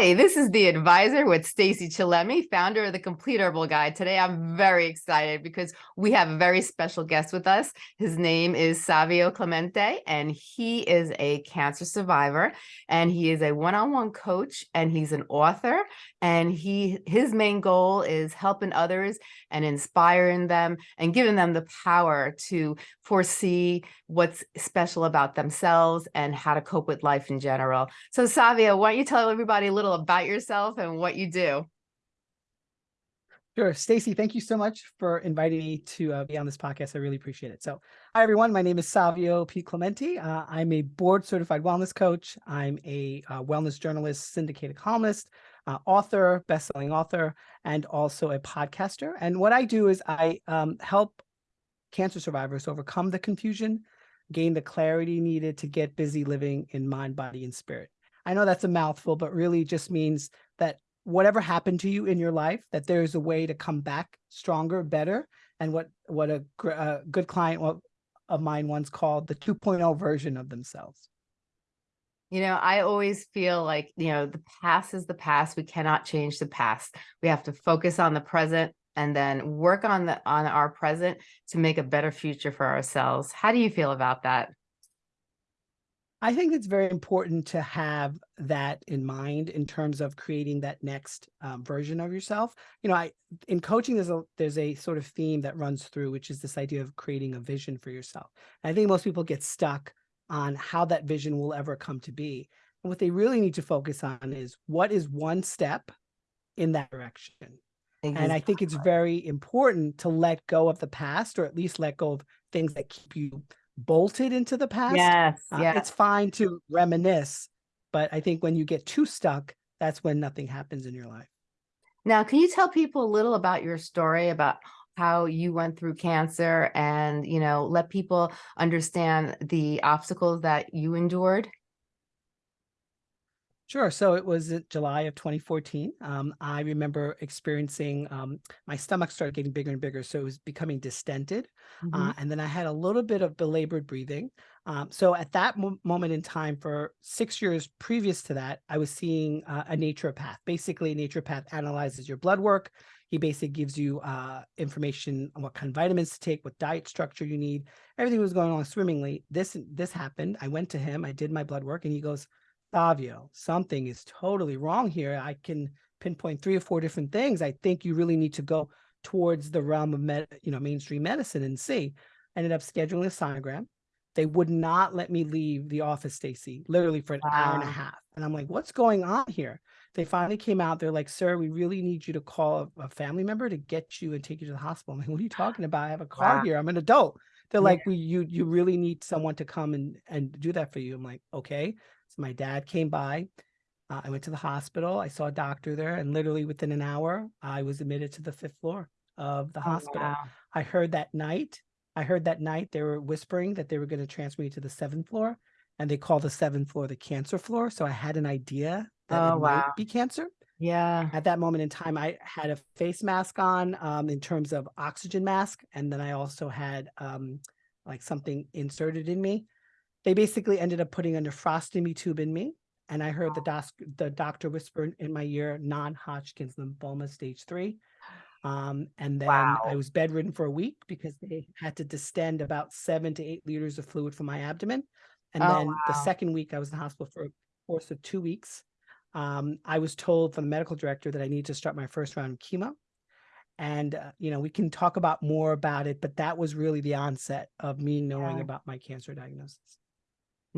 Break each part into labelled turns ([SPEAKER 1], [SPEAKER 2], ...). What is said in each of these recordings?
[SPEAKER 1] Hi, this is the advisor with Stacey Chillemi, founder of the Complete Herbal Guide. Today, I'm very excited because we have a very special guest with us. His name is Savio Clemente, and he is a cancer survivor, and he is a one-on-one -on -one coach, and he's an author, and he his main goal is helping others and inspiring them and giving them the power to foresee what's special about themselves and how to cope with life in general. So Savio, why don't you tell everybody a little about yourself and what you do?
[SPEAKER 2] Sure. Stacey, thank you so much for inviting me to uh, be on this podcast. I really appreciate it. So hi, everyone. My name is Savio P. Clemente. Uh, I'm a board certified wellness coach. I'm a uh, wellness journalist, syndicated columnist, uh, author, best-selling author, and also a podcaster. And what I do is I um, help cancer survivors overcome the confusion, gain the clarity needed to get busy living in mind, body, and spirit. I know that's a mouthful, but really just means that whatever happened to you in your life, that there is a way to come back stronger, better. And what, what a, a good client of mine once called the 2.0 version of themselves.
[SPEAKER 1] You know, I always feel like, you know, the past is the past. We cannot change the past. We have to focus on the present and then work on the on our present to make a better future for ourselves. How do you feel about that?
[SPEAKER 2] I think it's very important to have that in mind in terms of creating that next um, version of yourself. You know, I in coaching there's a there's a sort of theme that runs through, which is this idea of creating a vision for yourself. And I think most people get stuck on how that vision will ever come to be. And what they really need to focus on is what is one step in that direction. Exactly. And I think it's very important to let go of the past or at least let go of things that keep you bolted into the past.
[SPEAKER 1] Yes,
[SPEAKER 2] uh, yes. It's fine to reminisce, but I think when you get too stuck, that's when nothing happens in your life.
[SPEAKER 1] Now, can you tell people a little about your story about how you went through cancer and, you know, let people understand the obstacles that you endured?
[SPEAKER 2] Sure. So it was July of 2014. Um, I remember experiencing um, my stomach started getting bigger and bigger. So it was becoming distended. Mm -hmm. uh, and then I had a little bit of belabored breathing. Um, so at that mo moment in time, for six years previous to that, I was seeing uh, a naturopath. Basically, a naturopath analyzes your blood work. He basically gives you uh, information on what kind of vitamins to take, what diet structure you need. Everything was going on swimmingly. This this happened. I went to him. I did my blood work, and he goes Savio, something is totally wrong here. I can pinpoint three or four different things. I think you really need to go towards the realm of med, you know, mainstream medicine and see. I ended up scheduling a sonogram. They would not let me leave the office, Stacey, literally for an wow. hour and a half. And I'm like, what's going on here? They finally came out. They're like, sir, we really need you to call a, family member to get you and take you to the hospital. I'm like, what are you talking about? I have a car wow. here. I'm an adult. They're yeah. like, we, you, you really need someone to come and, and do that for you. I'm like, okay. So my dad came by. Uh, I went to the hospital. I saw a doctor there, and literally within an hour, I was admitted to the fifth floor of the oh, hospital. Wow. I heard that night. I heard that night they were whispering that they were going to transfer me to the seventh floor, and they called the seventh floor the cancer floor. So I had an idea that oh, it wow. might be cancer.
[SPEAKER 1] Yeah.
[SPEAKER 2] At that moment in time, I had a face mask on um, in terms of oxygen mask. And then I also had um, like something inserted in me they basically ended up putting a nephrostomy tube in me. And I heard the, doc the doctor whisper in my ear, non-Hodgkin's lymphoma stage three. Um, and then wow. I was bedridden for a week because they had to distend about seven to eight liters of fluid from my abdomen. And oh, then wow. the second week I was in the hospital for a course of two weeks. Um, I was told from the medical director that I need to start my first round of chemo. And, uh, you know, we can talk about more about it, but that was really the onset of me knowing yeah. about my cancer diagnosis.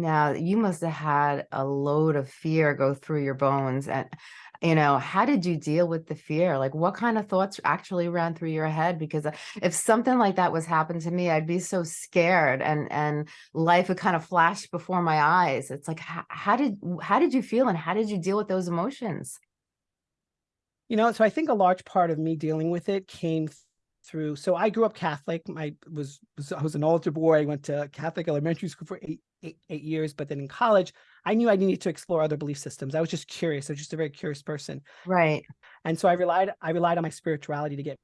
[SPEAKER 1] Now, you must have had a load of fear go through your bones. And, you know, how did you deal with the fear? Like, what kind of thoughts actually ran through your head? Because uh, if something like that was happened to me, I'd be so scared and, and life would kind of flash before my eyes. It's like, how, did, how did you feel and how did you deal with those emotions?
[SPEAKER 2] You know, so I think a large part of me dealing with it came through. So I grew up Catholic. I was, was I was an altar boy. I went to Catholic elementary school for eight, eight, eight years, but then in college, I knew I needed to explore other belief systems. I was just curious. I was just a very curious person.
[SPEAKER 1] Right.
[SPEAKER 2] And so I relied I relied on my spirituality to get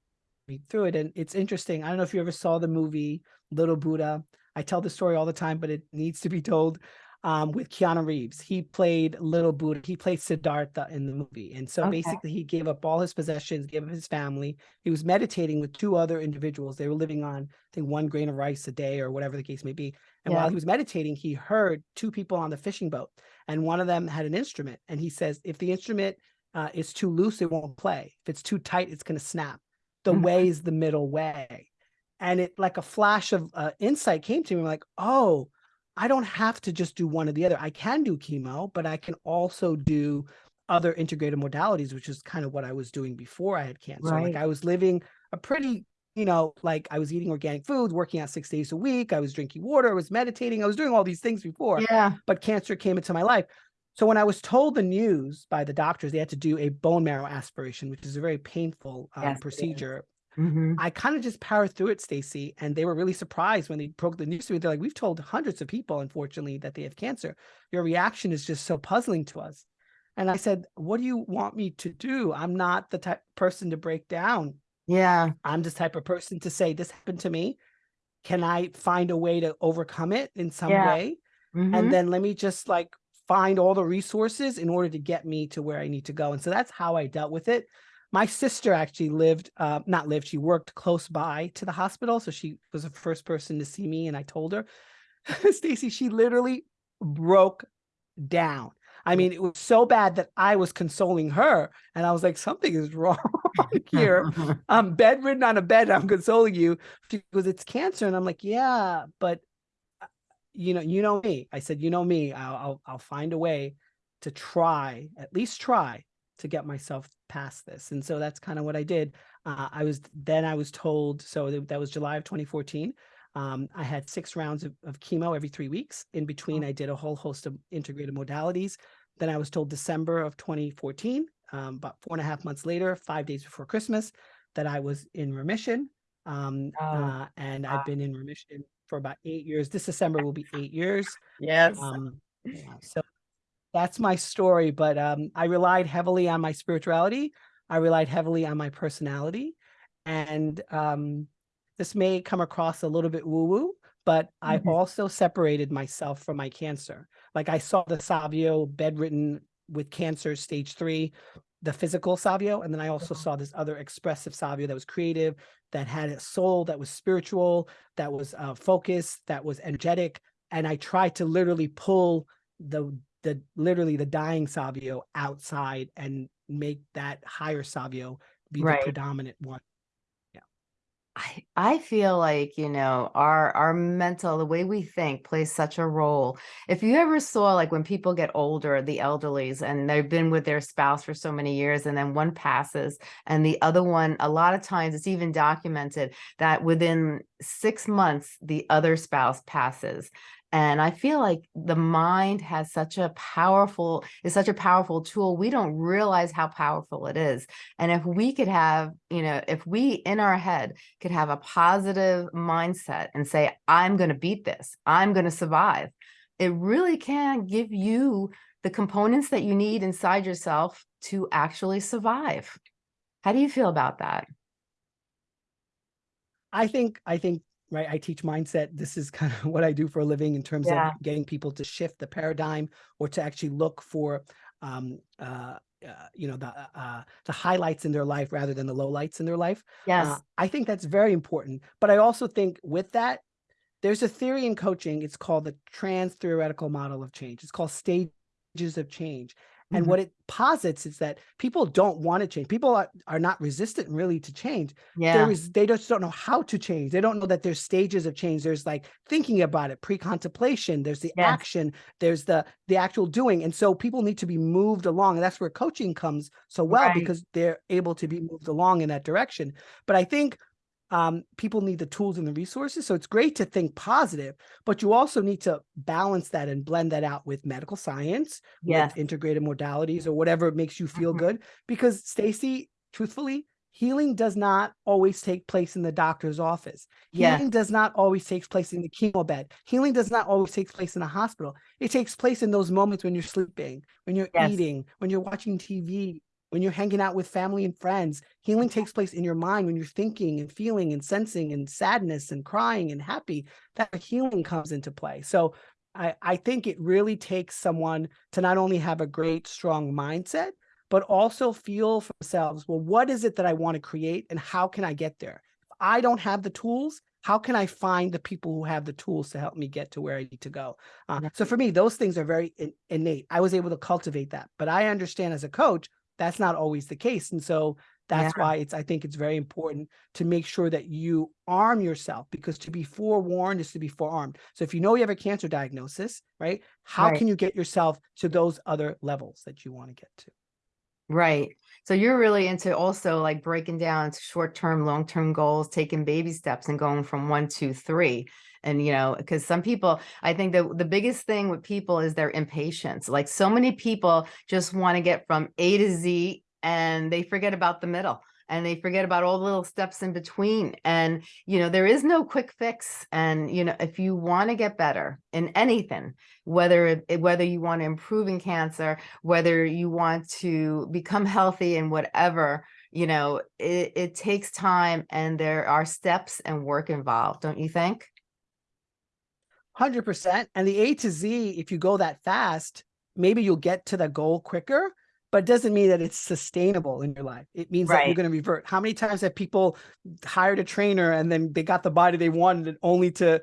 [SPEAKER 2] me through it. And it's interesting. I don't know if you ever saw the movie Little Buddha. I tell the story all the time, but it needs to be told. Um, with Keanu Reeves. He played Little Buddha. He played Siddhartha in the movie. And so
[SPEAKER 1] Okay.
[SPEAKER 2] basically he gave up all his possessions, gave up his family. He was meditating with two other individuals. They were living on, I think, one grain of rice a day or whatever the case may be. And
[SPEAKER 1] Yeah.
[SPEAKER 2] while he was meditating, he heard two people on the fishing boat and one of them had an instrument. And he says, if the instrument uh, is too loose, it won't play. If it's too tight, it's going to snap. The
[SPEAKER 1] Mhm.
[SPEAKER 2] way is the middle way. And it like a flash of uh, insight came to me like, oh, I don't have to just do one or the other. I can do chemo, but I can also do other integrated modalities, which is kind of what I was doing before I had cancer.
[SPEAKER 1] Right.
[SPEAKER 2] Like I was living a pretty, you know, like I was eating organic foods, working out six days a week. I was drinking water. I was meditating. I was doing all these things before
[SPEAKER 1] Yeah.
[SPEAKER 2] but cancer came into my life. So when I was told the news by the doctors, they had to do a bone marrow aspiration, which is a very painful um,
[SPEAKER 1] Yes, it
[SPEAKER 2] procedure.
[SPEAKER 1] Mhm.
[SPEAKER 2] I kind of just powered through it, Stacey, and they were really surprised when they broke the news to me. They're like, "We've told hundreds of people, unfortunately, that they have cancer. Your reaction is just so puzzling to us." And I said, "What do you want me to do? I'm not the type person to break down.
[SPEAKER 1] Yeah.
[SPEAKER 2] I'm this type of person to say this happened to me. Can I find a way to overcome it in some
[SPEAKER 1] Yeah.
[SPEAKER 2] way?"
[SPEAKER 1] Mhm.
[SPEAKER 2] and then let me just like find all the resources in order to get me to where I need to go. And so that's how I dealt with it. My sister actually lived, uh, not lived, she worked close by to the hospital. So she was the first person to see me. And I told her, Stacey, she literally broke down. I mean, it was so bad that I was consoling her. And I was like, something is wrong here. I'm bedridden on a bed. I'm consoling you. She goes, it's cancer. And I'm like, yeah, but uh, you know, you know me. I said, you know me. I'll, I'll, I'll find a way to try, at least try to get myself past this. And so that's kind of what I did. Uh, I was then I was told. So th- that was July of 2014. Um, I had six rounds of, of chemo every three weeks. In between, I did a whole host of integrated modalities. Then I was told December of 2014, um, about four and a half months later, five days before Christmas, that I was in remission. Um,
[SPEAKER 1] Oh,
[SPEAKER 2] uh, and I've been in remission for about eight years. This December will be eight years.
[SPEAKER 1] Yes.
[SPEAKER 2] Um, yeah, so that's my story. But um, I relied heavily on my spirituality. I relied heavily on my personality, and um, this may come across a little bit woo-woo, but I
[SPEAKER 1] Mhm.
[SPEAKER 2] also separated myself from my cancer. Like I saw the Savio bedridden with cancer stage three, the physical Savio, and then I also
[SPEAKER 1] Mhm.
[SPEAKER 2] saw this other expressive Savio that was creative, that had a soul, that was spiritual, that was uh, focused, that was energetic, and I tried to literally pull the the literally the dying Savio outside and make that higher Savio be
[SPEAKER 1] Right.
[SPEAKER 2] the predominant one.
[SPEAKER 1] I I feel like, you know, our our mental, the way we think plays such a role. If you ever saw like when people get older, the elderlies, and they've been with their spouse for so many years, and then one passes and the other one, a lot of times it's even documented that within six months, the other spouse passes. And I feel like the mind has such a powerful, is such a powerful tool. We don't realize how powerful it is. And if we could have, you know, if we in our head could have a positive mindset and say, I'm going to beat this, I'm going to survive, it really can give you the components that you need inside yourself to actually survive. How do you feel about that?
[SPEAKER 2] I think I think right I teach mindset. This is kind of what I do for a living in terms
[SPEAKER 1] Yeah.
[SPEAKER 2] of getting people to shift the paradigm or to actually look for um uh, uh you know the uh, uh the highlights in their life rather than the lowlights in their life.
[SPEAKER 1] Yes.
[SPEAKER 2] Uh, I think that's very important. But I also think with that, there's a theory in coaching. It's called the trans theoretical model of change. It's called stages of change. And
[SPEAKER 1] Mhm.
[SPEAKER 2] what it posits is that people don't want to change. People are, are not resistant really to change.
[SPEAKER 1] yeah.
[SPEAKER 2] There is they just don't know how to change. They don't know that there's stages of change. There's like thinking about it, pre-contemplation, there's the
[SPEAKER 1] Yes.
[SPEAKER 2] action, there's the the actual doing. And so people need to be moved along. And that's where coaching comes so well
[SPEAKER 1] Right.
[SPEAKER 2] because they're able to be moved along in that direction. But I think um, people need the tools and the resources. So it's great to think positive, but you also need to balance that and blend that out with medical science,
[SPEAKER 1] Yes.
[SPEAKER 2] with integrated modalities or whatever makes you feel
[SPEAKER 1] Mhm.
[SPEAKER 2] good. Because Stacey, truthfully, healing does not always take place in the doctor's office. Healing does not always take place in the chemo bed. Healing does not always take place in the hospital. It takes place in those moments when you're sleeping, when you're
[SPEAKER 1] Yes.
[SPEAKER 2] eating, when you're watching TV, when you're hanging out with family and friends. Healing takes place in your mind when you're thinking and feeling and sensing and sadness and crying and happy. That healing comes into play. So I, I think it really takes someone to not only have a great, strong mindset, but also feel for themselves, well, what is it that I want to create and how can I get there? If I don't have the tools, how can I find the people who have the tools to help me get to where I need to go? Uh, so for me, those things are very in, innate. I was able to cultivate that, but I understand as a coach, that's not always the case. And so that's
[SPEAKER 1] Yeah.
[SPEAKER 2] why it's, I think it's very important to make sure that you arm yourself because to be forewarned is to be forearmed. So if you know you have a cancer diagnosis, right? How
[SPEAKER 1] Right.
[SPEAKER 2] can you get yourself to those other levels that you want to get to?
[SPEAKER 1] Right. So you're really into also like breaking down short-term, long-term goals, taking baby steps and going from one, two, three. And, you know, because some people, I think that the biggest thing with people is their impatience. Like so many people just want to get from A to Z and they forget about the middle and they forget about all the little steps in between. And, you know, there is no quick fix. And, you know, if you want to get better in anything, whether, eh, whether you want to improve in cancer, whether you want to become healthy and whatever, you know, it, it takes time and there are steps and work involved, don't you think?
[SPEAKER 2] Hundred percent. And the A to Z, if you go that fast, maybe you'll get to the goal quicker, but it doesn't mean that it's sustainable in your life. It means that you're going to revert. How many times have people hired a trainer and then they got the body they wanted only to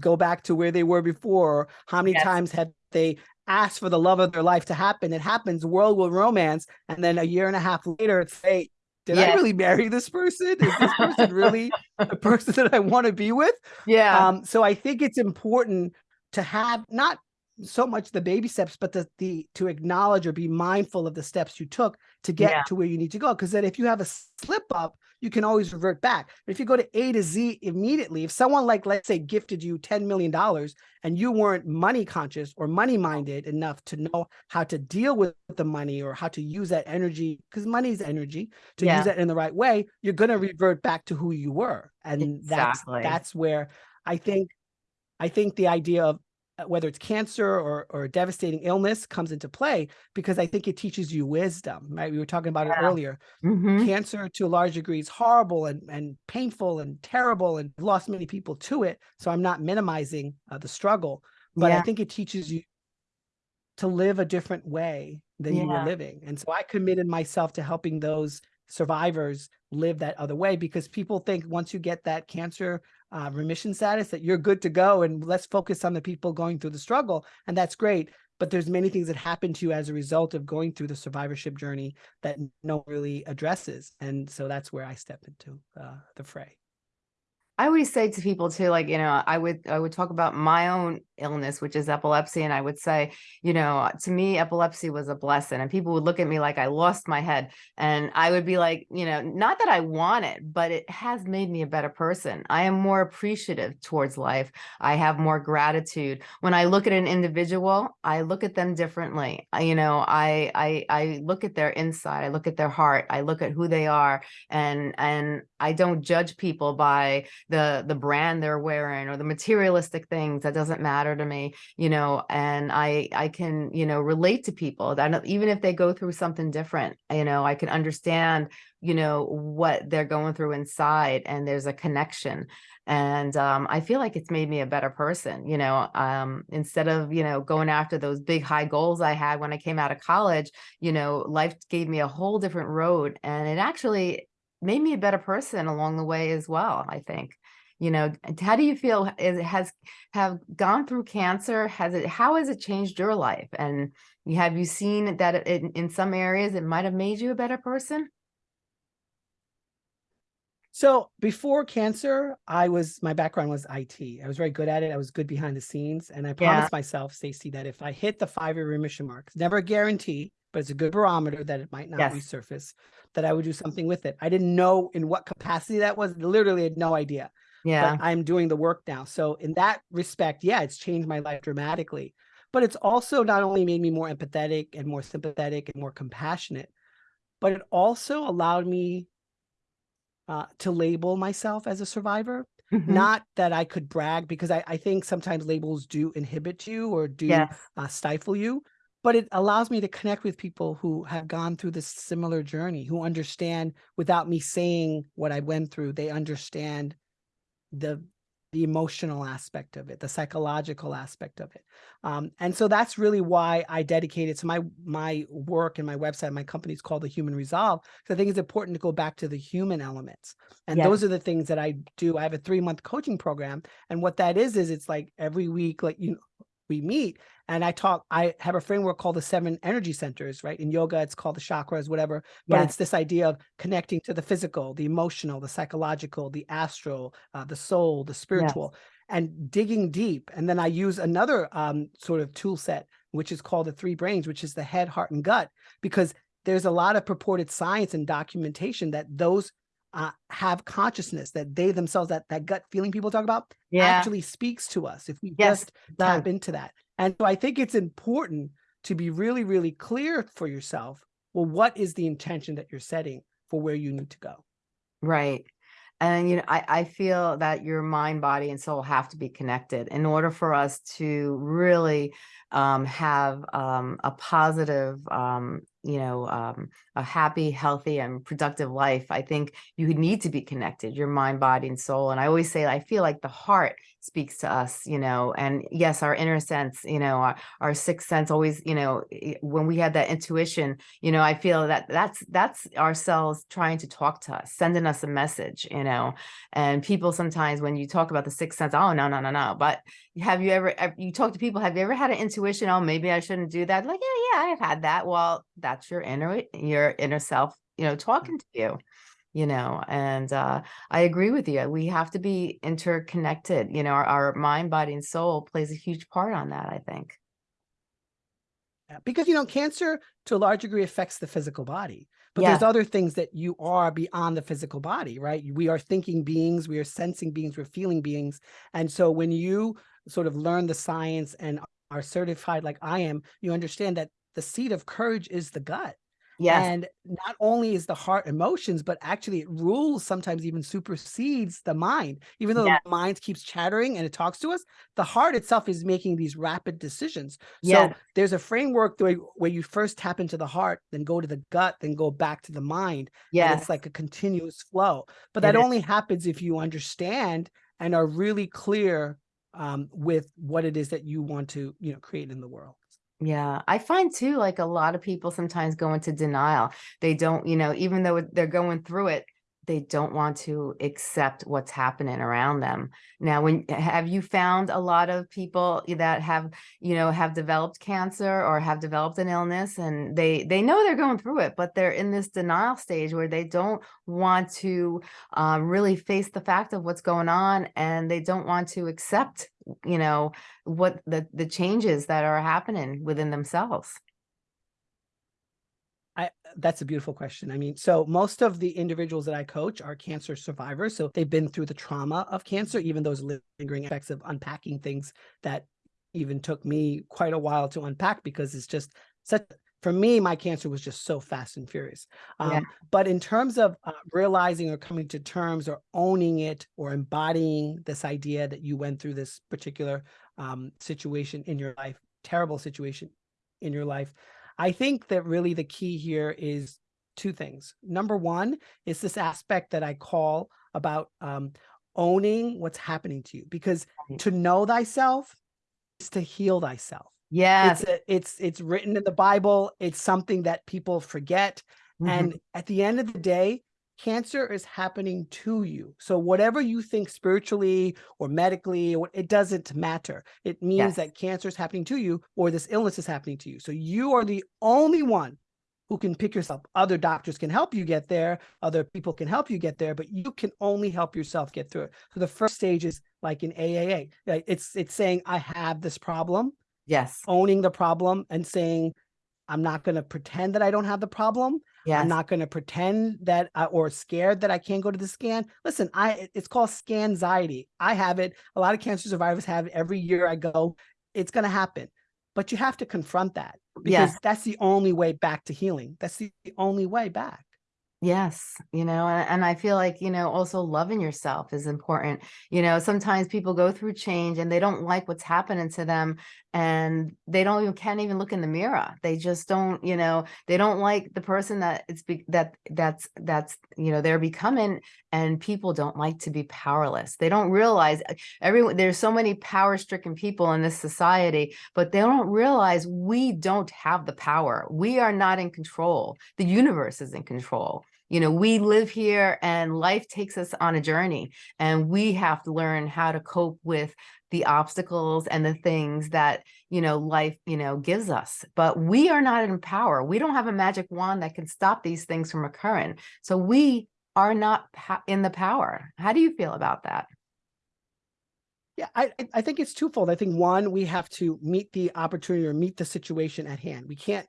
[SPEAKER 2] go back to where they were before? How many
[SPEAKER 1] Yes.
[SPEAKER 2] times have they asked for the love of their life to happen? It happens, world will romance, and then a year and a half later, it's hey, did I really marry this person? Is this person really the person that I want to be with?
[SPEAKER 1] Yeah.
[SPEAKER 2] Um, so I think it's important to have not so much the baby steps, but the the to acknowledge or be mindful of the steps you took to get
[SPEAKER 1] Yeah.
[SPEAKER 2] to where you need to go. Because then if you have a slip up, you can always revert back. But if you go to A to Z immediately, if someone like let's say gifted you $10 million and you weren't money conscious or money minded enough to know how to deal with the money or how to use that energy, because money is energy, to
[SPEAKER 1] Yeah.
[SPEAKER 2] use it in the right way, you're gonna revert back to who you were. And
[SPEAKER 1] Exactly.
[SPEAKER 2] that's that's where I think I think the idea of whether it's cancer or or a devastating illness comes into play because I think it teaches you wisdom, right? We were talking about it
[SPEAKER 1] Yeah.
[SPEAKER 2] earlier.
[SPEAKER 1] Mhm.
[SPEAKER 2] Cancer to a large degree is horrible and and painful and terrible and lost many people to it. So I'm not minimizing uh, the struggle, but I think it teaches you to live a different way than you were living. And so I committed myself to helping those survivors live that other way because people think once you get that cancer uh, remission status that you're good to go and let's focus on the people going through the struggle and that's great but there's many things that happen to you as a result of going through the survivorship journey that no really addresses and so that's where i step into uh, the fray
[SPEAKER 1] I always say to people too, like, you know, I would, I would talk about my own illness, which is epilepsy. And I would say, you know, to me, epilepsy was a blessing and people would look at me like I lost my head. And I would be like, you know, not that I want it, but it has made me a better person. I am more appreciative towards life. I have more gratitude. When I look at an individual, I look at them differently. I, you know, I, I, I look at their inside, I look at their heart, I look at who they are and, and I don't judge people by the the brand they're wearing or the materialistic things that doesn't matter to me you know and i i can you know relate to people that even if they go through something different you know i can understand you know what they're going through inside and there's a connection. And um, i feel like it's made me a better person you know um, instead of you know going after those big high goals i had when i came out of college you know life gave me a whole different road. And it actually made me a better person along the way as well i think. You know how do you feel is it has have gone through cancer? Has it how has it changed your life? And have you seen that it, in, in some areas it might have made you a better person?
[SPEAKER 2] So before cancer, I was my background was IT. I was very good at it. I was good behind the scenes, and I promised myself, Stacey, that if I hit the five-year remission mark, never a guarantee, but it's a good barometer that it might not
[SPEAKER 1] Yes.
[SPEAKER 2] resurface. That I would do something with it. I didn't know in what capacity that was. Literally, had no idea.
[SPEAKER 1] yeah
[SPEAKER 2] But I'm doing the work now. So in that respect, yeah, it's changed my life dramatically. But it's also not only made me more empathetic and more sympathetic and more compassionate, but it also allowed me uh, to label myself as a survivor.
[SPEAKER 1] Mhm.
[SPEAKER 2] Not that I could brag, because I, I think sometimes labels do inhibit you or do
[SPEAKER 1] yes
[SPEAKER 2] uh, stifle you, but it allows me to connect with people who have gone through this similar journey, who understand without me saying what I went through, they understand the the emotional aspect of it, the psychological aspect of it. Um, and so that's really why I dedicated to my my work and my website, my company is called the Human Resolve. So I think it's important to go back to the human elements. And those are the things that I do. I have a three month coaching program. And what that is, is it's like every week, like you know, we meet and I talk, I have a framework called the seven energy centers, right? In yoga, it's called the chakras, whatever but
[SPEAKER 1] Yes.
[SPEAKER 2] it's this idea of connecting to the physical, the emotional, the psychological, the astral, uh, the soul, the spiritual, and digging deep. And then I use another um, sort of tool set, which is called the three brains, which is the head, heart, and gut, because there's a lot of purported science and documentation that those uh, have consciousness, that they themselves, that that gut feeling people talk about,
[SPEAKER 1] Yeah.
[SPEAKER 2] actually speaks to us if we
[SPEAKER 1] Yes,
[SPEAKER 2] just tap into that. And so I think it's important to be really, really clear for yourself. Well, what is the intention that you're setting for where you need to go?
[SPEAKER 1] Right. And, you know, I, I feel that your mind, body, and soul have to be connected in order for us to really um, have um, a positive, um, you know, um, a happy, healthy, and productive life. I think you need to be connected, your mind, body, and soul. And I always say, I feel like the heart speaks to us, you know, and yes, our inner sense, you know, our, our sixth sense always, you know, when we had that intuition, you know, I feel that that's that's ourselves trying to talk to us, sending us a message, you know. And people sometimes when you talk about the sixth sense, oh no, no, no, no. But have you ever you talk to people, have you ever had an intuition? Oh, maybe I shouldn't do that. Like, yeah, yeah, I've had that. Well, that's your inner your inner self, you know, mm. talking to you, you know, and uh I agree with you. We have to be interconnected, you know, our, our mind, body, and soul plays a huge part on that, I think.
[SPEAKER 2] Because, you know, cancer to a large degree affects the physical body, but
[SPEAKER 1] Yeah.
[SPEAKER 2] there's other things that you are beyond the physical body, right? We are thinking beings, we are sensing beings, we're feeling beings. And so when you sort of learn the science and are certified like I am, you understand that the seat of courage is the gut.
[SPEAKER 1] Yes.
[SPEAKER 2] And not only is the heart emotions, but actually it rules sometimes even supersedes the mind. Even though
[SPEAKER 1] Yeah.
[SPEAKER 2] the mind keeps chattering and it talks to us, the heart itself is making these rapid decisions. So there's a framework where, where you first tap into the heart, then go to the gut, then go back to the mind. And
[SPEAKER 1] Yes.
[SPEAKER 2] it's like a continuous flow. But that only happens if you understand and are really clear um, with what it is that you want to, you know, create in the world.
[SPEAKER 1] Yeah, I find too, like a lot of people sometimes go into denial. They don't, you know, even though they're going through it, they don't want to accept what's happening around them. Now, when have you found a lot of people that have, you know, have developed cancer or have developed an illness and they they know they're going through it, but they're in this denial stage where they don't want to uh, really face the fact of what's going on and they don't want to accept, you know, what the the changes that are happening within themselves.
[SPEAKER 2] I that's a beautiful question. I mean, so most of the individuals that I coach are cancer survivors. So they've been through the trauma of cancer, even those lingering effects of unpacking things that even took me quite a while to unpack because it's just such for me, my cancer was just so fast and furious.
[SPEAKER 1] Yeah.
[SPEAKER 2] Um, but in terms of uh, realizing or coming to terms or owning it or embodying this idea that you went through this particular um, situation in your life, terrible situation in your life, I think that really the key here is two things. Number one is this aspect that I call about um, owning what's happening to you, because to know thyself is to heal thyself.
[SPEAKER 1] Yes.
[SPEAKER 2] It's it's it's written in the Bible. It's something that people forget,
[SPEAKER 1] Mhm.
[SPEAKER 2] and at the end of the day, cancer is happening to you. So whatever you think spiritually or medically, it doesn't matter. It means
[SPEAKER 1] Yes.
[SPEAKER 2] that cancer is happening to you or this illness is happening to you. So you are the only one who can pick yourself. Other doctors can help you get there. Other people can help you get there, but you can only help yourself get through it. So the first stage is like in AA. It's it's saying I have this problem,
[SPEAKER 1] yes.
[SPEAKER 2] owning the problem and saying I'm not going to pretend that I don't have the problem.
[SPEAKER 1] Yes.
[SPEAKER 2] I'm not going to pretend that I, or scared that I can't go to the scan. Listen, I it's called scan anxiety. I have it. A lot of cancer survivors have it. Every year I go, it's going to happen. But you have to confront that because
[SPEAKER 1] Yes.
[SPEAKER 2] that's the only way back to healing. That's the only way back.
[SPEAKER 1] Yes, you know, and, and I feel like, you know, also loving yourself is important. You know, sometimes people go through change and they don't like what's happening to them and they don't even can't even look in the mirror. They just don't, you know, they don't like the person that it's be, that that's that's, you know, they're becoming and people don't like to be powerless. They don't realize uh, everyone, there's so many power stricken people in this society, but they don't realize we don't have the power. We are not in control. The universe is in control. You know, we live here and life takes us on a journey and we have to learn how to cope with the obstacles and the things that, you know, life, you know, gives us. But we are not in power. We don't have a magic wand that can stop these things from occurring. So we are not in the power. How do you feel about that?
[SPEAKER 2] Yeah, I, I think it's twofold. I think one, we have to meet the opportunity or meet the situation at hand. We can't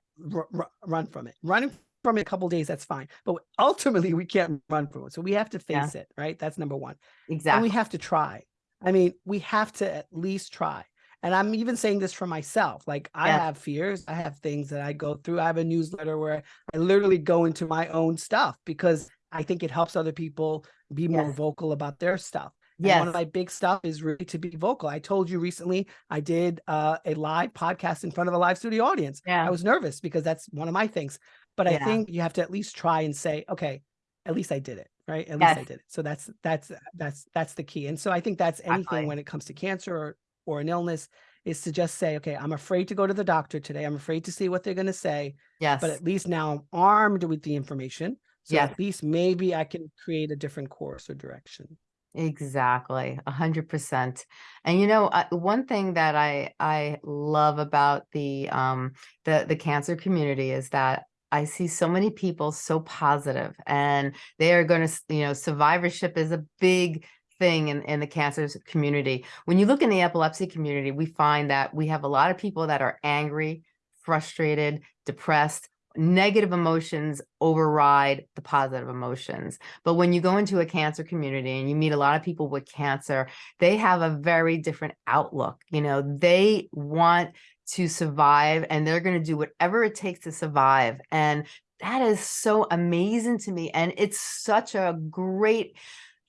[SPEAKER 2] run from it. Running from it a couple days, that's fine. But ultimately, we can't run from it. So we have to face yeah. it, right? That's number one.
[SPEAKER 1] Exactly.
[SPEAKER 2] And we have to try. I mean, we have to at least try. And I'm even saying this for myself. Like I have fears. I have things that I go through. I have a newsletter where I literally go into my own stuff because I think it helps other people be more vocal about their stuff. Yeah. One of my big stuff is really to be vocal. I told you recently I did uh, a live podcast in front of a live studio audience.
[SPEAKER 1] Yeah.
[SPEAKER 2] I was nervous because that's one of my things. But yeah. I think you have to at least try and say, okay, at least I did it, right? At yes. least I did it. So that's that's that's that's the key. And so I think that's anything exactly. when it comes to cancer or or an illness is to just say, okay, I'm afraid to go to the doctor today. I'm afraid to see what they're going to say.
[SPEAKER 1] Yes.
[SPEAKER 2] But at least now I'm armed with the information. So yes. at least maybe I can create a different course or direction.
[SPEAKER 1] Exactly, a hundred percent. And you know, uh, one thing that I I love about the um the the cancer community is that I see so many people so positive, and they are going to you know survivorship is a big thing in, in the cancer community. When you look in the epilepsy community, we find that we have a lot of people that are angry, frustrated, depressed, negative emotions override the positive emotions. But when you go into a cancer community and you meet a lot of people with cancer, they have a very different outlook. You know, they want to survive and they're going to do whatever it takes to survive. And that is so amazing to me. And it's such a great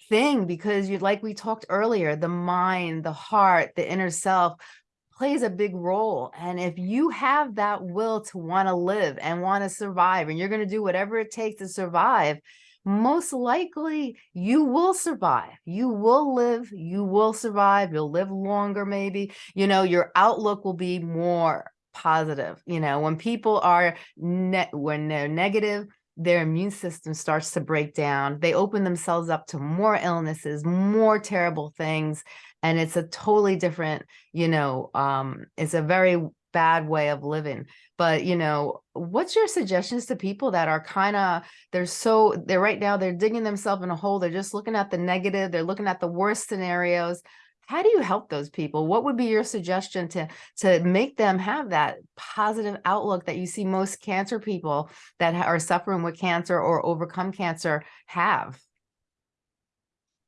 [SPEAKER 1] thing because you like we talked earlier, the mind, the heart, the inner self plays a big role. And if you have that will to want to live and want to survive, and you're going to do whatever it takes to survive, most likely you will survive. You will live, you will survive, you'll live longer, maybe, you know, your outlook will be more positive. You know, when people are, net when they're negative, their immune system starts to break down. They open themselves up to more illnesses, more terrible things. And it's a totally different, you know, um, it's a very bad way of living. But, you know, what's your suggestions to people that are kind of, they're so, they're right now, they're digging themselves in a hole. They're just looking at the negative. They're looking at the worst scenarios how do you help those people? What would be your suggestion to, to make them have that positive outlook that you see most cancer people that are suffering with cancer or overcome cancer have?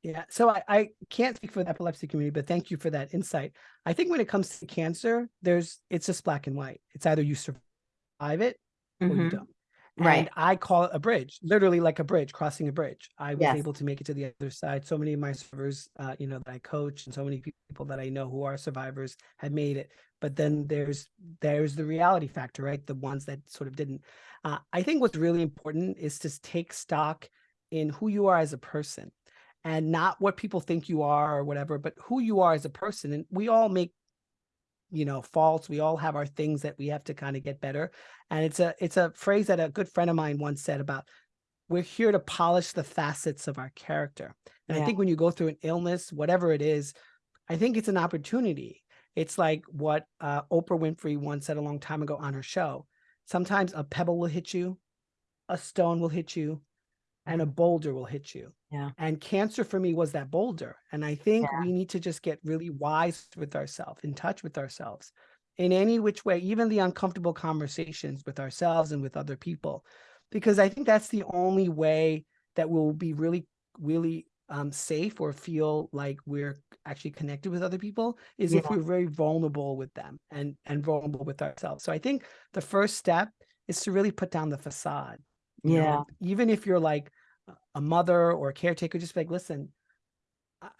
[SPEAKER 2] Yeah, so I, I can't speak for the epilepsy community, but thank you for that insight. I think when it comes to cancer, there's it's just black and white. It's either you survive it or mm -hmm. you mm-hmm. don't. Right. And I call it a bridge, literally like a bridge, crossing a bridge. I was yes. able to make it to the other side. So many of my survivors, uh, you know, that I coach and so many people that I know who are survivors have made it. But then there's there's the reality factor, right? The ones that sort of didn't. Uh, I think what's really important is to take stock in who you are as a person and not what people think you are or whatever, but who you are as a person. And we all make you know faults we all have our things that we have to kind of get better and it's a it's a phrase that a good friend of mine once said about we're here to polish the facets of our character and yeah. i think when you go through an illness whatever it is i think it's an opportunity it's like what uh, oprah winfrey once said a long time ago on her show sometimes a pebble will hit you a stone will hit you and a boulder will hit you.
[SPEAKER 1] Yeah.
[SPEAKER 2] And cancer for me was that boulder. And I think yeah. we need to just get really wise with ourselves, in touch with ourselves in any which way, even the uncomfortable conversations with ourselves and with other people, because I think that's the only way that we'll be really, really um, safe or feel like we're actually connected with other people is yeah. if we're very vulnerable with them and, and vulnerable with ourselves. So I think the first step is to really put down the facade.
[SPEAKER 1] yeah. Know?
[SPEAKER 2] Even if you're like, a mother or a caretaker, just like, listen,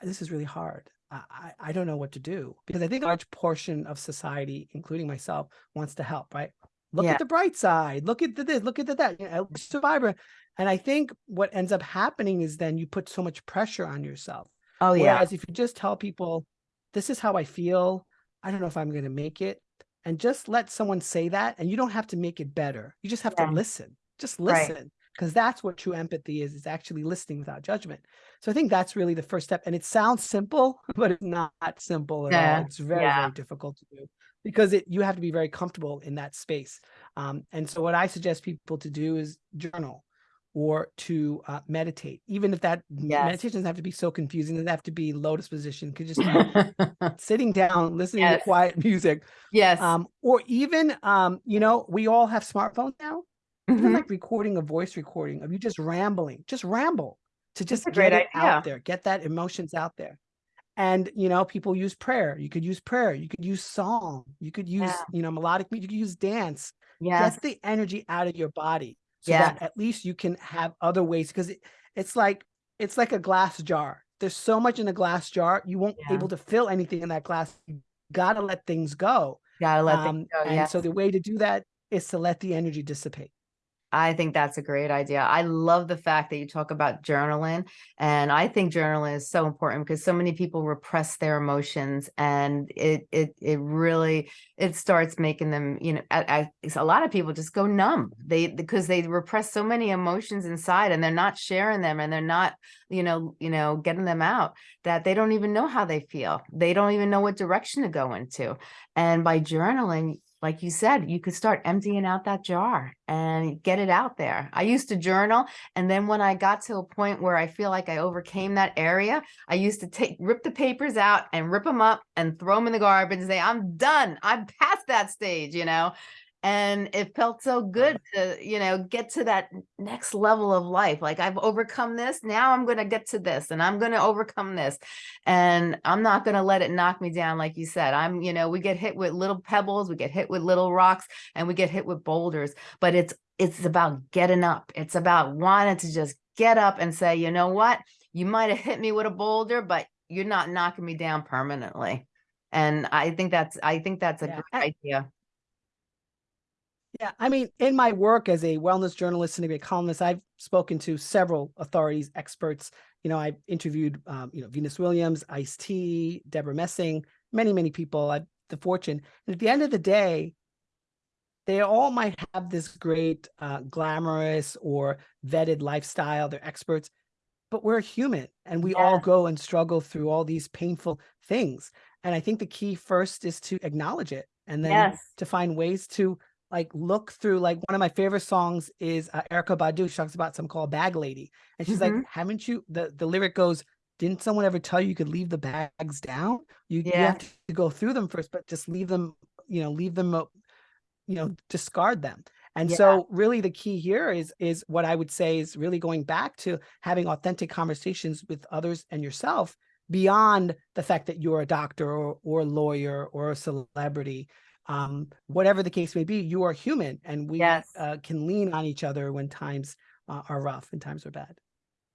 [SPEAKER 2] this is really hard. I, I don't know what to do because I think a large portion of society, including myself, wants to help, right? look
[SPEAKER 1] Yeah.
[SPEAKER 2] at the bright side, look at the this, look at the that, you know, vibrant. And I think what ends up happening is then you put so much pressure on yourself.
[SPEAKER 1] Oh yeah.
[SPEAKER 2] Whereas if you just tell people, this is how I feel, I don't know if I'm going to make it, and just let someone say that, and you don't have to make it better. You just have
[SPEAKER 1] Yeah.
[SPEAKER 2] to listen. Just
[SPEAKER 1] Right.
[SPEAKER 2] Because that's what true empathy is, is actually listening without judgment. So I think that's really the first step. And it sounds simple, but it's not simple at
[SPEAKER 1] Yeah,
[SPEAKER 2] all. It's very,
[SPEAKER 1] yeah.
[SPEAKER 2] very difficult to do because it you have to be very comfortable in that space. Um, and so what I suggest people to do is journal or to uh, meditate, even if that
[SPEAKER 1] Yes.
[SPEAKER 2] meditation doesn't have to be so confusing, it doesn't have to be lotus position, it could just be sitting down, listening
[SPEAKER 1] Yes.
[SPEAKER 2] to quiet music,
[SPEAKER 1] yes.
[SPEAKER 2] um, or even, um, you know, we all have smartphones now, even
[SPEAKER 1] Mhm.
[SPEAKER 2] like recording a voice recording of you just rambling, just ramble to just get it
[SPEAKER 1] idea.
[SPEAKER 2] out there, get that emotions out there. And, you know, people use prayer. You could use prayer. You could use song. You could use,
[SPEAKER 1] Yeah.
[SPEAKER 2] you know, melodic music. You could use dance.
[SPEAKER 1] Yes.
[SPEAKER 2] Get the energy out of your body so
[SPEAKER 1] Yeah.
[SPEAKER 2] that at least you can have other ways because it, it's like it's like a glass jar. There's so much in a glass jar, you won't
[SPEAKER 1] Yeah.
[SPEAKER 2] able to fill anything in that glass. You gotta let things go.
[SPEAKER 1] Gotta let
[SPEAKER 2] Um,
[SPEAKER 1] things go.
[SPEAKER 2] and
[SPEAKER 1] Yes.
[SPEAKER 2] so the way to do that is to let the energy dissipate.
[SPEAKER 1] I think that's a great idea. I love the fact that you talk about journaling. And I think journaling is so important because so many people repress their emotions and it it it really it starts making them, you know, a lot of people just go numb. They because they repress so many emotions inside and they're not sharing them and they're not, you know, you know, getting them out that they don't even know how they feel. They don't even know what direction to go into. And by journaling, like you said, you could start emptying out that jar and get it out there. I used to journal. And then when I got to a point where I feel like I overcame that area, I used to take, rip the papers out and rip them up and throw them in the garbage and say, I'm done. I'm past that stage, you know? And it felt so good to, you know, get to that next level of life. Like I've overcome this. Now I'm going to get to this and I'm going to overcome this. And I'm not going to let it knock me down. Like you said, I'm, you know, we get hit with little pebbles, we get hit with little rocks and we get hit with boulders, but it's, it's about getting up. It's about wanting to just get up and say, you know what, you might have hit me with a boulder, but you're not knocking me down permanently. And I think that's, I think that's a
[SPEAKER 2] Yeah,
[SPEAKER 1] great idea.
[SPEAKER 2] Yeah, I mean, in my work as a wellness journalist and a columnist, I've spoken to several authorities, experts. You know, I've interviewed, um, you know, Venus Williams, Ice T, Deborah Messing, many, many people. I've the fortune, and at the end of the day, they all might have this great, uh, glamorous or vetted lifestyle. They're experts, but we're human, and we all go and struggle through all these painful things. And I think the key first is to acknowledge it, and then
[SPEAKER 1] Yes.
[SPEAKER 2] to find ways to like look through like one of my favorite songs is uh, Erykah Badu she talks about some called Bag Lady and she's
[SPEAKER 1] Mhm.
[SPEAKER 2] like haven't you the the lyric goes didn't someone ever tell you you could leave the bags down you, you have to go through them first but just leave them you know leave them uh, you know discard them and
[SPEAKER 1] Yeah.
[SPEAKER 2] so really the key here is is what I would say is really going back to having authentic conversations with others and yourself beyond the fact that you're a doctor or, or a lawyer or a celebrity um, whatever the case may be, you are human and we
[SPEAKER 1] Yes.
[SPEAKER 2] uh, can lean on each other when times uh, are rough and times are bad.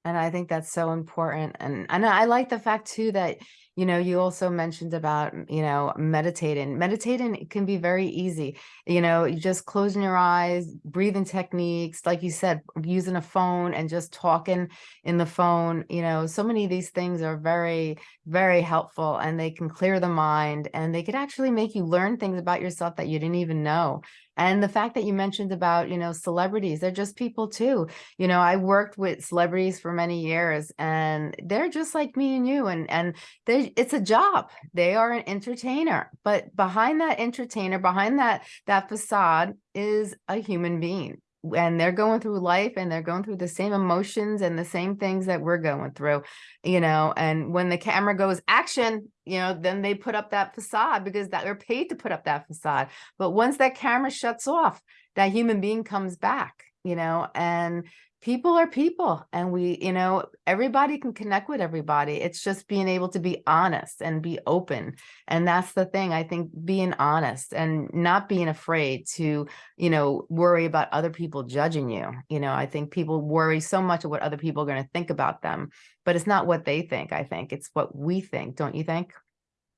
[SPEAKER 1] And I think that's so important. And and I like the fact too that, you know, you also mentioned about, you know, meditating. Meditating can be very easy. You know, you just closing your eyes, breathing techniques, like you said, using a phone and just talking in the phone. You know, so many of these things are very, very helpful and they can clear the mind and they could actually make you learn things about yourself that you didn't even know. And the fact that you mentioned about, you know, celebrities, they're just people too. You know i worked with celebrities for many years and they're just like me and you and and they it's a job. They are an entertainer but behind that entertainer behind that that facade is a human being and they're going through life and they're going through the same emotions and the same things that we're going through you know and when the camera goes action you know then they put up that facade because that they're paid to put up that facade. But once that camera shuts off that human being comes back you know and people are people and we you know everybody can connect with everybody it's just being able to be honest and be open and that's the thing i think being honest and not being afraid to you know worry about other people judging you you know i think people worry so much of what other people are going to think about them but it's not what they think i think it's what we think don't you think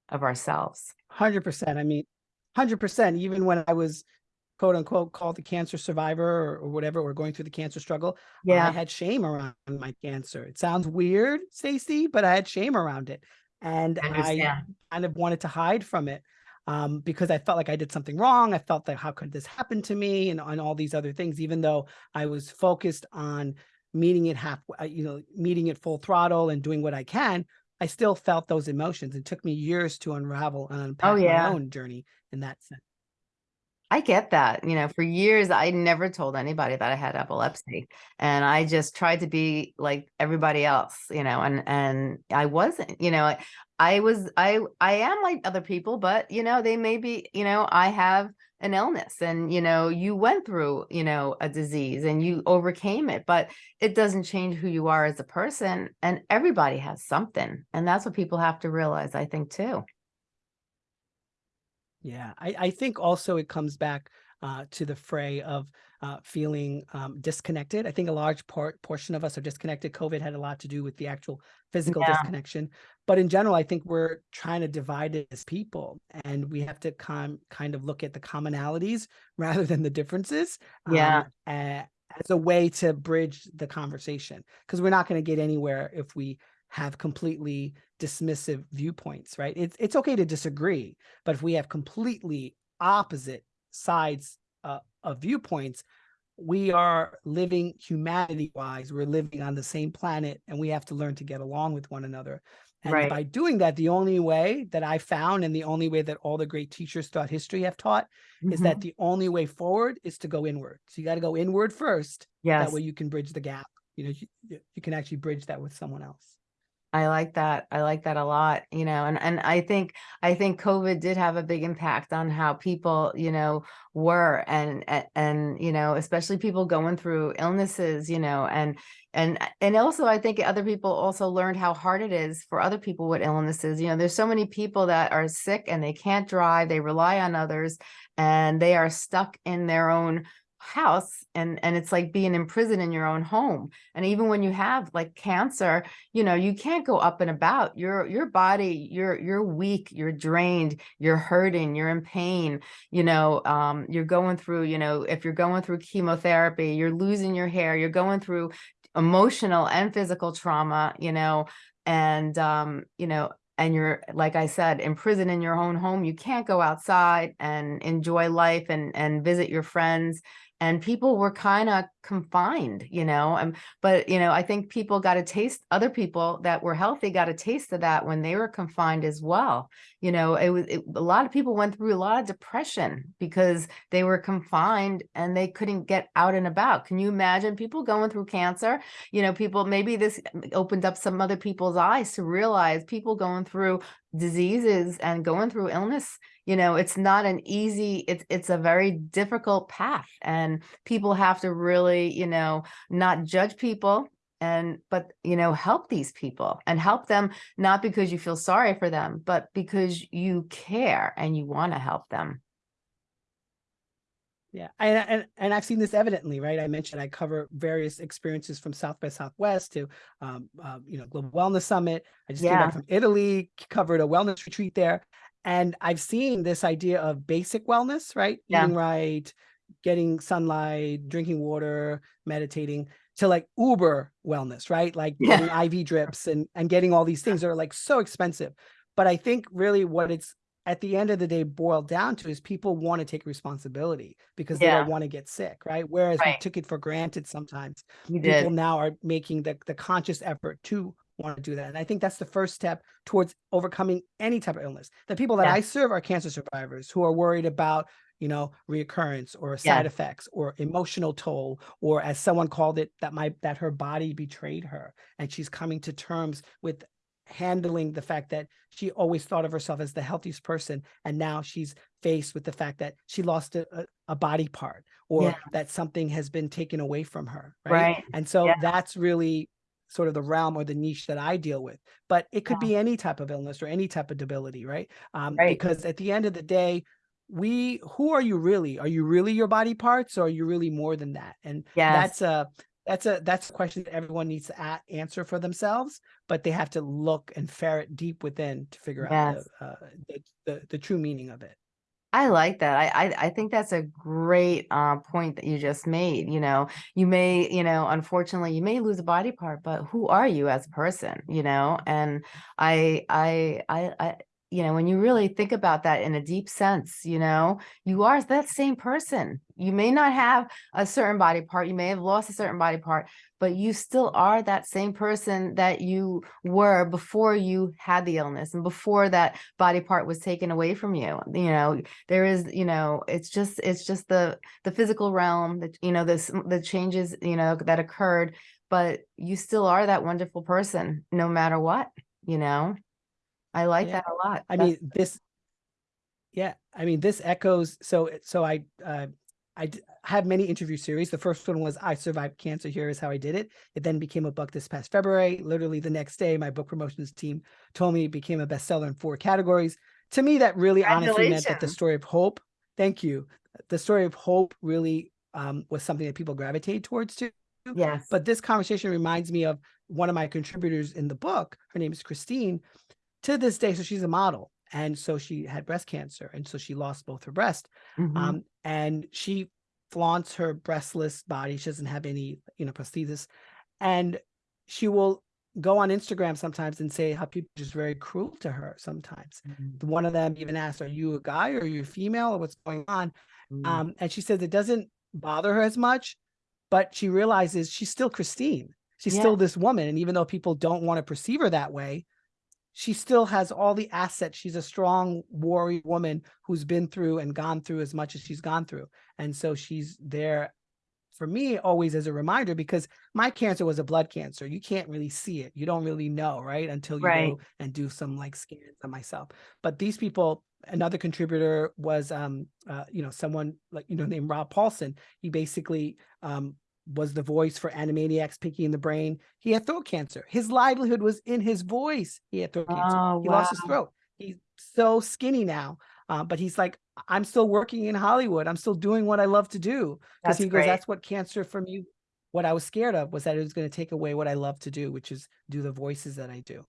[SPEAKER 1] of ourselves
[SPEAKER 2] 100%. I mean, 100%. Even when I was quote unquote called the cancer survivor or, or whatever, or going through the cancer struggle,
[SPEAKER 1] yeah I
[SPEAKER 2] had shame around my cancer. It sounds weird, Stacey, but I had shame around it. And
[SPEAKER 1] I
[SPEAKER 2] I kind of wanted to hide from it um, because I felt like I did something wrong. I felt that how could this happen to me and on all these other things, even though I was focused on meeting it half, uh, you know, meeting it full throttle and doing what I can. I still felt those emotions. It took me years to unravel and unpack
[SPEAKER 1] yeah.
[SPEAKER 2] my own journey in that sense.
[SPEAKER 1] I get that. You know, for years I never told anybody that I had epilepsy and I just tried to be like everybody else, you know, and and I wasn't, you know, I, I was I I am like other people, but you know, they may be, you know, I have an illness and you know, you went through, you know, a disease and you overcame it, but it doesn't change who you are as a person and everybody has something. And that's what people have to realize, I think too.
[SPEAKER 2] Yeah, I, I think also it comes back uh, to the fray of uh, feeling um, disconnected. I think a large part portion of us are disconnected. COVID had a lot to do with the actual physical
[SPEAKER 1] Yeah.
[SPEAKER 2] disconnection, but in general, I think we're trying to divide it as people, and we have to kind kind of look at the commonalities rather than the differences.
[SPEAKER 1] Yeah.
[SPEAKER 2] um, as a way to bridge the conversation, because we're not going to get anywhere if we have completely dismissive viewpoints, right? It's it's okay to disagree, but if we have completely opposite sides uh, of viewpoints, we are living humanity wise, we're living on the same planet and we have to learn to get along with one another. And
[SPEAKER 1] Right.
[SPEAKER 2] by doing that, the only way that I found and the only way that all the great teachers throughout history have taught is
[SPEAKER 1] Mhm.
[SPEAKER 2] that the only way forward is to go inward. So you got to go inward first.
[SPEAKER 1] yes.
[SPEAKER 2] That way you can bridge the gap. You know, you, you can actually bridge that with someone else.
[SPEAKER 1] I like that. I like that a lot, you know, and, and I think, I think COVID did have a big impact on how people, you know, were and, and, and, you know, especially people going through illnesses, you know, and, and, and also I think other people also learned how hard it is for other people with illnesses. You know, there's so many people that are sick and they can't drive, they rely on others and they are stuck in their own house and and it's like being in prison in your own home and even when you have like cancer you know you can't go up and about your your body you're you're weak you're drained you're hurting you're in pain you know um you're going through you know if you're going through chemotherapy you're losing your hair you're going through emotional and physical trauma you know and um you know and you're like i said in prison in your own home you can't go outside and enjoy life and and visit your friends and people were kind of confined you know and but you know i think people got a taste other people that were healthy got a taste of that when they were confined as well you know it was it, a lot of people went through a lot of depression because they were confined and they couldn't get out and about. Can you imagine people going through cancer? You know people maybe this um, opened up some other people's eyes to realize people going through diseases and going through illness you know it's not an easy it's it's a very difficult path and people have to really you know not judge people and but you know help these people and help them not because you feel sorry for them but because you care and you want to help them
[SPEAKER 2] Yeah, and, and and I've seen this evidently, right? I mentioned I cover various experiences from South by Southwest to, um, uh, you know, Global Wellness Summit. I just came back from Italy, covered a wellness retreat there, and I've seen this idea of basic wellness, right?
[SPEAKER 1] Yeah.
[SPEAKER 2] Eating right, getting sunlight, drinking water, meditating, to like Uber wellness, right? Like
[SPEAKER 1] Yeah.
[SPEAKER 2] getting IV drips and and getting all these things that are like so expensive. But I think really what it's at the end of the day boiled down to is people want to take responsibility because they don't want to get sick, right? Whereas we took it for granted sometimes.
[SPEAKER 1] you
[SPEAKER 2] People
[SPEAKER 1] did
[SPEAKER 2] now are making the, the conscious effort to want to do that. And I think that's the first step towards overcoming any type of illness. The people that
[SPEAKER 1] Yeah.
[SPEAKER 2] I serve are cancer survivors who are worried about, you know, reoccurrence or side effects or emotional toll, or as someone called it, that my that her body betrayed her. And she's coming to terms with handling the fact that she always thought of herself as the healthiest person and now she's faced with the fact that she lost a, a, body part or
[SPEAKER 1] Yeah.
[SPEAKER 2] that something has been taken away from her right,
[SPEAKER 1] right
[SPEAKER 2] and so
[SPEAKER 1] Yeah.
[SPEAKER 2] that's really sort of the realm or the niche that i deal with but it could
[SPEAKER 1] Yeah.
[SPEAKER 2] be any type of illness or any type of debility right um
[SPEAKER 1] Right.
[SPEAKER 2] because at the end of the day we who are you really are you really your body parts or are you really more than that and
[SPEAKER 1] yes
[SPEAKER 2] that's a that's a that's a question that everyone needs to a- answer for themselves but they have to look and ferret deep within to figure out the, uh, the, the the true meaning of it
[SPEAKER 1] I like that. I, I I think that's a great uh, point that you just made. You know, you may, you know, unfortunately, you may lose a body part, but who are you as a person? You know, and I I I I you know, when you really think about that in a deep sense, you know, you are that same person. You may not have a certain body part, you may have lost a certain body part, but you still are that same person that you were before you had the illness and before that body part was taken away from you. You know, there is, you know, it's just it's just the the physical realm that you know this the changes, you know, that occurred, but you still are that wonderful person no matter what, you know. I like
[SPEAKER 2] Yeah.
[SPEAKER 1] that a lot.
[SPEAKER 2] I
[SPEAKER 1] That's-
[SPEAKER 2] mean, this, yeah, I mean, this echoes, so, so I, uh, I have many interview series. The first one was I Survived Cancer, Here is How I Did It. It then became a book this past February. Literally the next day, my book promotions team told me it became a bestseller in four categories. To me, that really honestly meant that the story of hope, thank you. The story of hope really um, was something that people gravitate towards too.
[SPEAKER 1] yes.
[SPEAKER 2] But this conversation reminds me of one of my contributors in the book. Her name is Christine. To this day, so she's a model. And so she had breast cancer. And so she lost both her breast.
[SPEAKER 1] Mhm.
[SPEAKER 2] Um, and she flaunts her breastless body. She doesn't have any, you know, prosthesis. And she will go on Instagram sometimes and say how people are just very cruel to her sometimes.
[SPEAKER 1] Mhm.
[SPEAKER 2] One of them even asked, Are you a guy or are you female or what's going on?
[SPEAKER 1] Mm.
[SPEAKER 2] Um, and she says it doesn't bother her as much, but she realizes she's still Christine. She's
[SPEAKER 1] Yeah.
[SPEAKER 2] still this woman. And even though people don't want to perceive her that way, she still has all the assets. She's a strong warrior woman who's been through and gone through as much as she's gone through. And so she's there for me always as a reminder because my cancer was a blood cancer. You can't really see it. You don't really know, right? Until you
[SPEAKER 1] Right.
[SPEAKER 2] go and do some like scans on myself. But these people, another contributor was um uh, you know, someone like you know named Rob Paulsen. He basically um was the voice for Animaniacs Pinky in the Brain. He had throat cancer. His livelihood was in his voice. He had throat cancer.
[SPEAKER 1] Oh,
[SPEAKER 2] He lost his throat. He's so skinny now. Uh, but he's like, I'm still working in Hollywood. I'm still doing what I love to do. Because he goes,
[SPEAKER 1] great.
[SPEAKER 2] that's what cancer for me, what I was scared of was that it was going to take away what I love to do, which is do the voices that I do.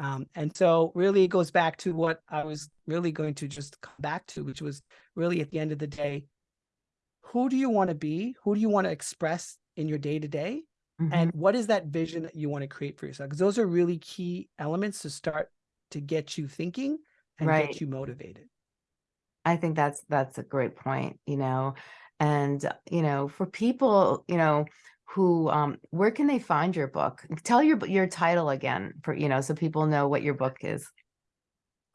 [SPEAKER 2] Um, and so really it goes back to what I was really going to just come back to, which was really at the end of the day, who do you want to be? Who do you want to express in your day to day?
[SPEAKER 1] Mhm.
[SPEAKER 2] And what is that vision that you want to create for yourself? Because those are really key elements to start to get you thinking and
[SPEAKER 1] Right.
[SPEAKER 2] get you motivated.
[SPEAKER 1] I think that's that's a great point, you know, and uh, you know, for people, you know, who um where can they find your book? Tell your your title again for you know, so people know what your book is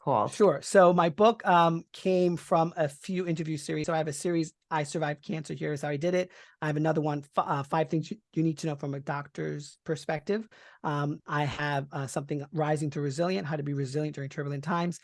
[SPEAKER 1] called.
[SPEAKER 2] Sure. So my book um, came from a few interview series. So I have a series, I Survived Cancer, Here's How I Did It. I have another one, uh, Five Things You, you Need to Know from a Doctor's Perspective. Um, I have uh, something, Rising to Resilient, How to Be Resilient During Turbulent Times,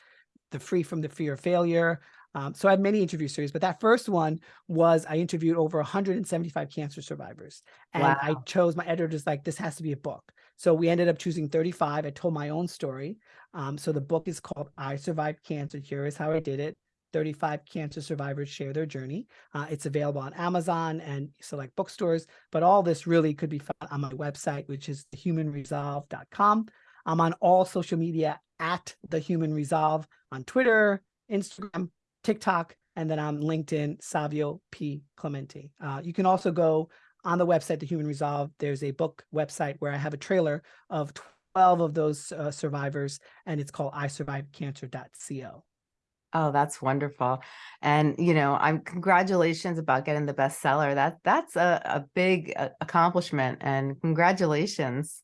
[SPEAKER 2] The Free from the Fear of Failure. Um, so I have many interview series, but that first one was I interviewed over 175 cancer survivors. And I chose, my editor editor's like, this has to be a book. So we ended up choosing 35. I told my own story. Um, so the book is called I Survived Cancer. Here is how I did it. 35 cancer survivors share their journey. Uh, it's available on Amazon and select bookstores, but all this really could be found on my website, which is thehumanresolve.com. I'm on all social media at the Human Resolve on Twitter, Instagram, TikTok, and then on LinkedIn, Savio P. Clemente. Uh, you can also go on the website, The Human Resolve. There's a book website where I have a trailer of 12 of those uh, survivors, and it's called I Survived isurvivedcancer.co.
[SPEAKER 1] Oh, that's wonderful. And you know, I'm congratulations about getting the bestseller. That that's a, a big uh, accomplishment and congratulations.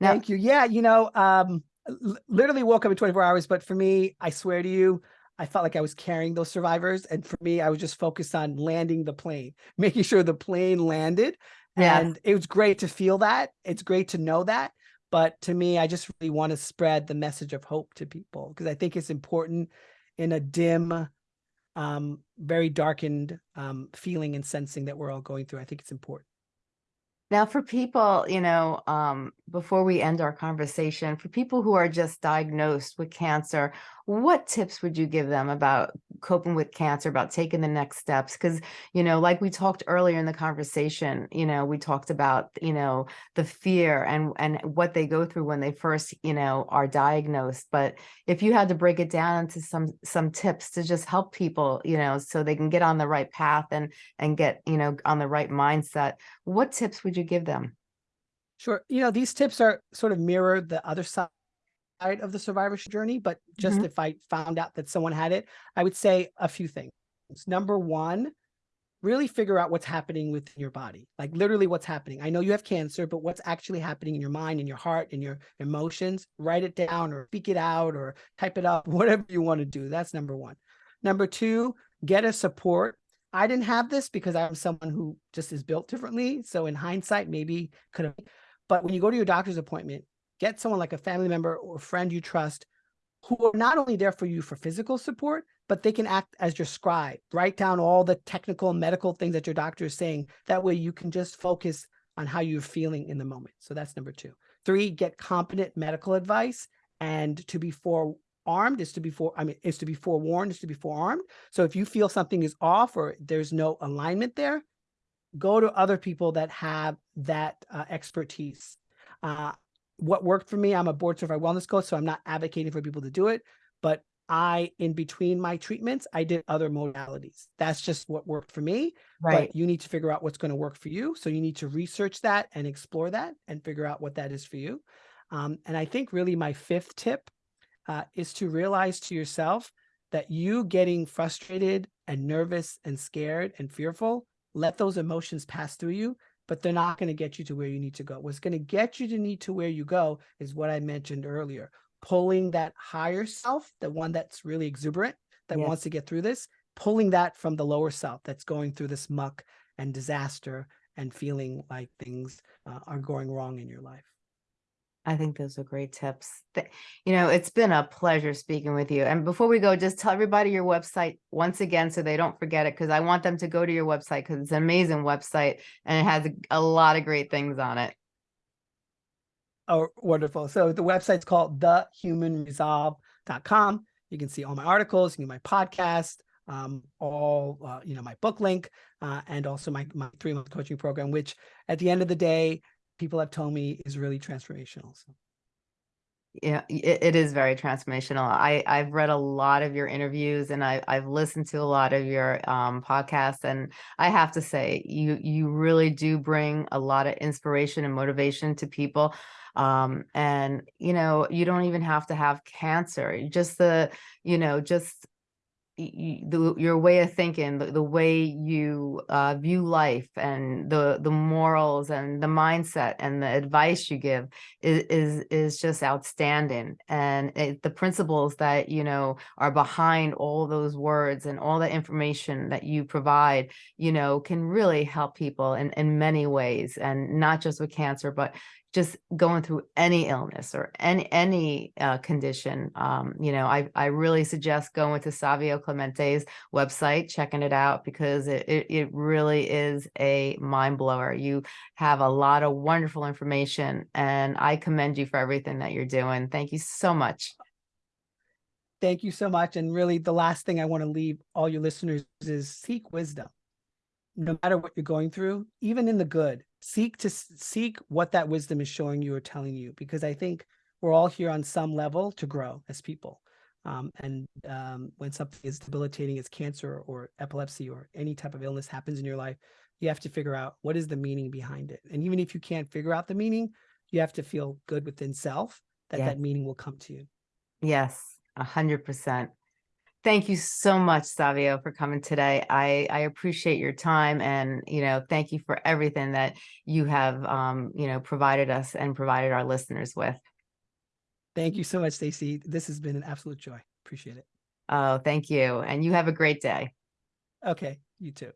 [SPEAKER 1] Now,
[SPEAKER 2] Thank you. Yeah, you know, um, literally woke up in 24 hours, but for me, I swear to you, I felt like I was carrying those survivors. And for me, I was just focused on landing the plane, making sure the plane landed.
[SPEAKER 1] Yes.
[SPEAKER 2] And it was great to feel that. It's great to know that. But to me, I just really want to spread the message of hope to people because I think it's important in a dim, um, very darkened um, feeling and sensing that we're all going through. I think it's important.
[SPEAKER 1] Now, for people, you know, um, before we end our conversation, for people who are just diagnosed with cancer, what tips would you give them about coping with cancer, about taking the next steps? Because, you know, like we talked earlier in the conversation, you know, we talked about, you know, the fear and and what they go through when they first, you know, are diagnosed. But if you had to break it down into some some tips to just help people, you know, so they can get on the right path and and get, you know, on the right mindset, what tips would you give them?
[SPEAKER 2] Sure. You know, these tips are sort of mirror the other side of the survivorship journey, but just
[SPEAKER 1] Mhm.
[SPEAKER 2] if I found out that someone had it, I would say a few things. Number one, really figure out what's happening within your body, like literally what's happening. I know you have cancer, but what's actually happening in your mind, in your heart, in your emotions, write it down or speak it out or type it up, whatever you want to do. That's number one. Number two, get a support. I didn't have this because I'm someone who just is built differently. So in hindsight, maybe could have, but when you go to your doctor's appointment, get someone like a family member or friend you trust who are not only there for you for physical support, but they can act as your scribe, write down all the technical medical things that your doctor is saying. That way you can just focus on how you're feeling in the moment. So that's number two. Three, get competent medical advice and to be forearmed is to be for, I mean, is to be forewarned is to be forearmed. So if you feel something is off or there's no alignment there, go to other people that have that uh, expertise. Uh, what worked for me, I'm a board certified wellness coach, so I'm not advocating for people to do it, but I, in between my treatments, I did other modalities. That's just what worked for me.
[SPEAKER 1] Right.
[SPEAKER 2] But you need to figure out what's going to work for you. So you need to research that and explore that and figure out what that is for you. Um, and I think really my fifth tip uh, is to realize to yourself that you getting frustrated and nervous and scared and fearful, let those emotions pass through you, but they're not going to get you to where you need to go. What's going to get you to need to where you go is what I mentioned earlier, pulling that higher self, the one that's really exuberant, that
[SPEAKER 1] Yes.
[SPEAKER 2] wants to get through this, pulling that from the lower self that's going through this muck and disaster and feeling like things uh, are going wrong in your life.
[SPEAKER 1] I think those are great tips. You know, it's been a pleasure speaking with you. And before we go, just tell everybody your website once again so they don't forget it because I want them to go to your website because it's an amazing website and it has a, lot of great things on it.
[SPEAKER 2] Oh, wonderful. So the website's called thehumanresolve.com. You can see all my articles, you can my podcast, um, all, uh, you know, my book link, uh, and also my, my three month coaching program, which at the end of the day, people have told me is really transformational. So
[SPEAKER 1] Yeah, it, it is very transformational. I, I've read a lot of your interviews and I, I've listened to a lot of your um, podcasts. And I have to say, you you really do bring a lot of inspiration and motivation to people. Um, and, you know, you don't even have to have cancer. Just the, you know, just the, your way of thinking, the, the way you uh, view life and the the morals and the mindset and the advice you give is is, is just outstanding. And it, the principles that you know are behind all those words and all the information that you provide, you know, can really help people in in many ways, and not just with cancer, but just going through any illness or any any uh, condition, um, you know, I I really suggest going to Savio Clemente's website, checking it out because it it, it really is a mind blower. You have a lot of wonderful information, and I commend you for everything that you're doing. Thank you so much.
[SPEAKER 2] thank you so much. And really the last thing I want to leave all your listeners is seek wisdom. No matter what you're going through, even in the good, seek to seek what that wisdom is showing you or telling you, because I think we're all here on some level to grow as people. Um, and um, when something is debilitating as cancer or epilepsy or any type of illness happens in your life, you have to figure out what is the meaning behind it. And even if you can't figure out the meaning, you have to feel good within self that
[SPEAKER 1] Yeah.
[SPEAKER 2] that meaning will come to you.
[SPEAKER 1] Yes, a hundred percent. Thank you so much, Savio, for coming today. I, I appreciate your time and, you know, thank you for everything that you have, um, you know, provided us and provided our listeners with.
[SPEAKER 2] Thank you so much, Stacey. This has been an absolute joy. Appreciate it.
[SPEAKER 1] Oh, thank you. And you have a great day.
[SPEAKER 2] Okay, you too.